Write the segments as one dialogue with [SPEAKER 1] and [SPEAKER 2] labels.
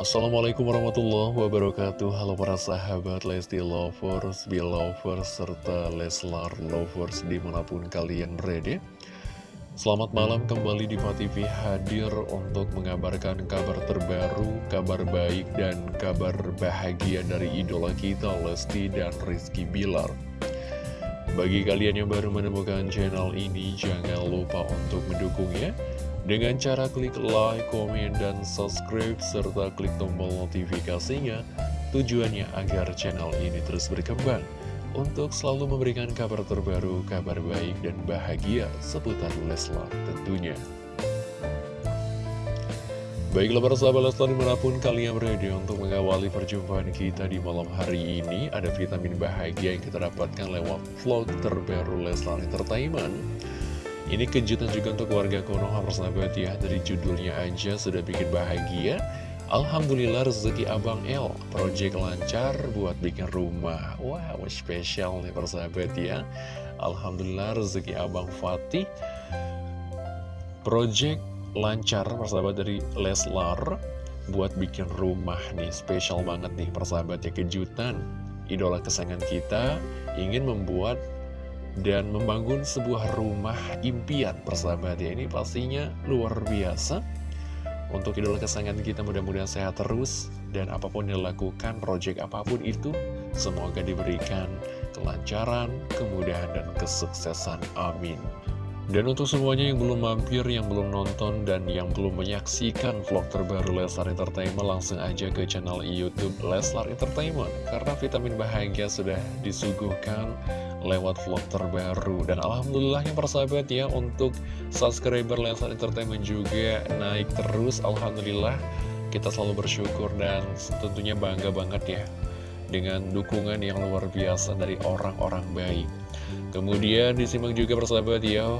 [SPEAKER 1] Assalamualaikum warahmatullahi wabarakatuh. Halo para sahabat Lesti Lovers, Belovers, serta Leslar Lovers di mana pun kalian berada. Selamat malam kembali di TV hadir untuk mengabarkan kabar terbaru, kabar baik dan kabar bahagia dari idola kita Lesti dan Rizky Bilar. Bagi kalian yang baru menemukan channel ini jangan lupa untuk mendukungnya dengan cara klik like, komen, dan subscribe, serta klik tombol notifikasinya, tujuannya agar channel ini terus berkembang untuk selalu memberikan kabar terbaru, kabar baik, dan bahagia seputar Leslar tentunya. Baiklah para sahabat Leslar di mana pun kalian berada untuk mengawali perjumpaan kita di malam hari ini Ada vitamin bahagia yang kita dapatkan lewat vlog terbaru Leslar Entertainment ini kejutan juga untuk warga Konoha persahabat ya. Dari judulnya aja sudah bikin bahagia. Alhamdulillah rezeki Abang L Project lancar buat bikin rumah. Wow spesial nih persahabat ya. Alhamdulillah rezeki Abang Fatih. Project lancar persahabat dari Leslar Buat bikin rumah nih. Spesial banget nih persahabat ya Kejutan. Idola kesayangan kita ingin membuat dan membangun sebuah rumah impian persahabat ya ini pastinya luar biasa. Untuk idola kesayangan kita mudah-mudahan sehat terus. Dan apa pun yang dilakukan project apa pun itu semoga diberikan kelancaran kemudahan dan kesuksesan. Amin. Dan untuk semuanya yang belum mampir, yang belum nonton, dan yang belum menyaksikan vlog terbaru Leslar Entertainment, langsung aja ke channel Youtube Leslar Entertainment. Karena vitamin bahagia sudah disuguhkan lewat vlog terbaru. Dan Alhamdulillah yang persahabat ya, untuk subscriber Leslar Entertainment juga naik terus. Alhamdulillah, kita selalu bersyukur dan tentunya bangga banget ya. Dengan dukungan yang luar biasa dari orang-orang baik. Kemudian disimak juga persahabat ya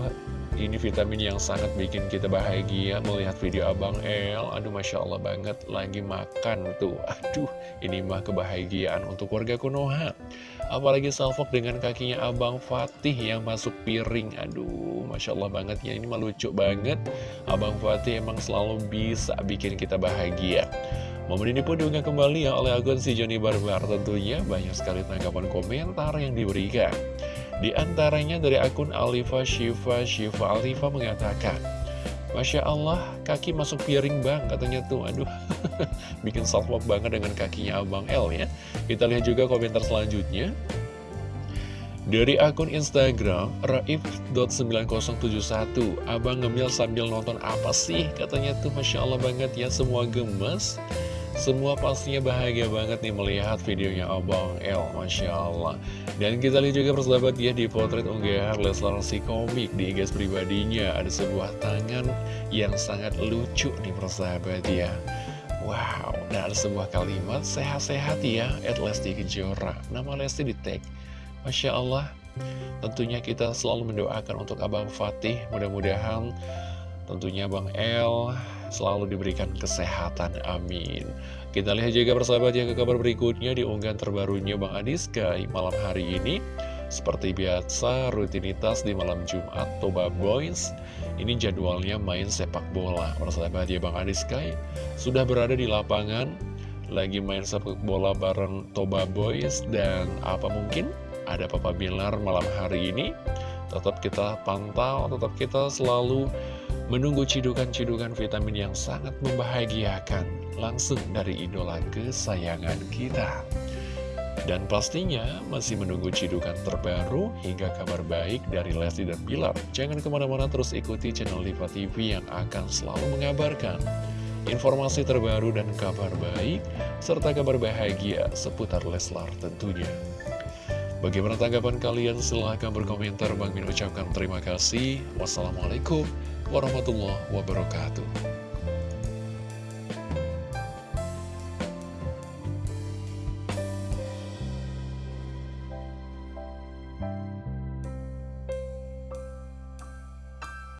[SPEAKER 1] Ini vitamin yang sangat bikin kita bahagia Melihat video Abang El Aduh Masya Allah banget Lagi makan tuh Aduh ini mah kebahagiaan untuk warga Konoha Apalagi salvok dengan kakinya Abang Fatih yang masuk piring. Aduh Masya Allah banget ya. Ini mah lucu banget. Abang Fatih emang selalu bisa bikin kita bahagia. Momen ini pun diunggah kembali ya oleh akun si Joni Barbar. Tentunya banyak sekali tanggapan komentar yang diberikan. Di antaranya dari akun Alifa Shiva Shiva Alifa mengatakan Masya Allah, kaki masuk piring bang, katanya tuh, aduh, bikin salvok banget dengan kakinya Abang L ya. Kita lihat juga komentar selanjutnya. Dari akun Instagram, raif.9071, Abang ngemil sambil nonton apa sih? Katanya tuh, Masya Allah banget ya, semua gemes. Semua pastinya bahagia banget nih melihat videonya Abang L, Masya Allah. Dan kita lihat juga persahabat ya di potret unggahan Leslar si komik di IG pribadinya. Ada sebuah tangan yang sangat lucu nih persahabat ya. Wow, dan ada sebuah kalimat sehat-sehat ya, at Lesti Kejora. Nama Lesti di tag. Masya Allah, tentunya kita selalu mendoakan untuk Abang Fatih. Mudah-mudahan tentunya Bang L selalu diberikan kesehatan, amin. Kita lihat juga persahabat ya ke kabar berikutnya di unggahan terbarunya Bang Adiska malam hari ini. Seperti biasa, rutinitas di malam Jumat Toba Boys. Ini jadwalnya main sepak bola. Persahabat ya Bang Adiska sudah berada di lapangan, lagi main sepak bola bareng Toba Boys. Dan apa mungkin ada Papa Bilar malam hari ini. Tetap kita pantau, tetap kita selalu menunggu cidukan-cidukan vitamin yang sangat membahagiakan langsung dari idola kesayangan kita. Dan pastinya masih menunggu cidukan terbaru hingga kabar baik dari Lesti dan Bilar. Jangan ke mana-mana terus ikuti channel Diva TV yang akan selalu mengabarkan informasi terbaru dan kabar baik, serta kabar bahagia seputar Leslar tentunya. Bagaimana tanggapan kalian? Silahkan berkomentar. Bang Min ucapkan terima kasih. Wassalamualaikum warahmatullahi wabarakatuh.